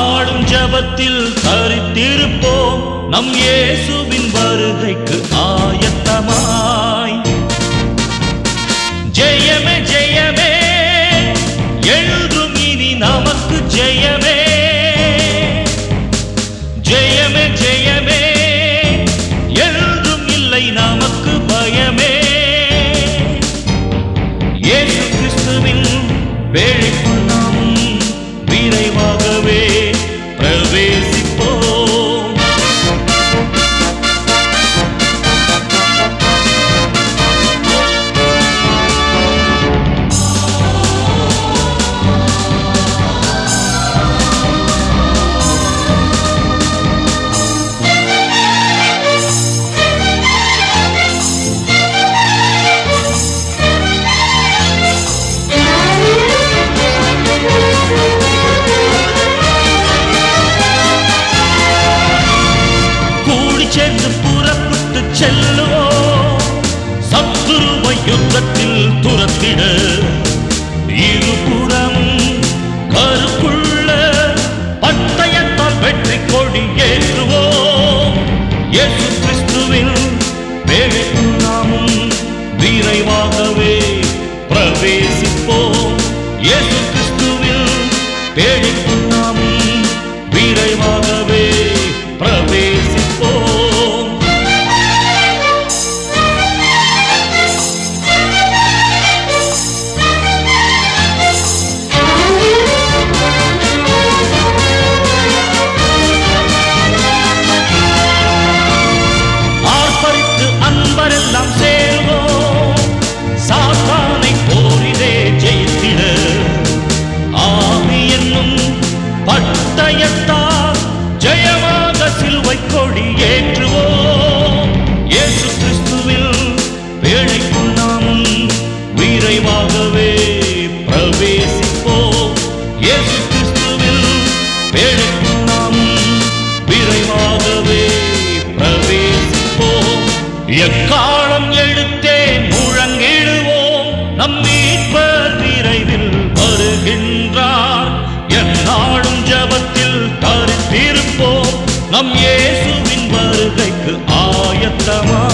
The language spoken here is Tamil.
பாடும் ஜபத்தில் தரித்திருப்போம். நம் இயேசுவின் வருகைக்கு ஆயத்தமா. செல்லுவோம் சத்துருவை யுத்தத்தில் துரத்திட இருபுறம் கருப்புள்ள பட்டயத்தால் வெற்றி கொடி ஏற்றுவோம். இயேசு கிறிஸ்துவின் வேலைக்குள் நாமும் விரைவாகவே பிரவேசி எக்காலம் எழுத்தே முழங்கிடுவோம். நம் மீட்பர் விரைவில் வருகின்றார். எந்நாளும் ஜபத்தில் தரித்திருப்போம். நம் இயேசுவின் வருகைக்கு ஆயத்தமா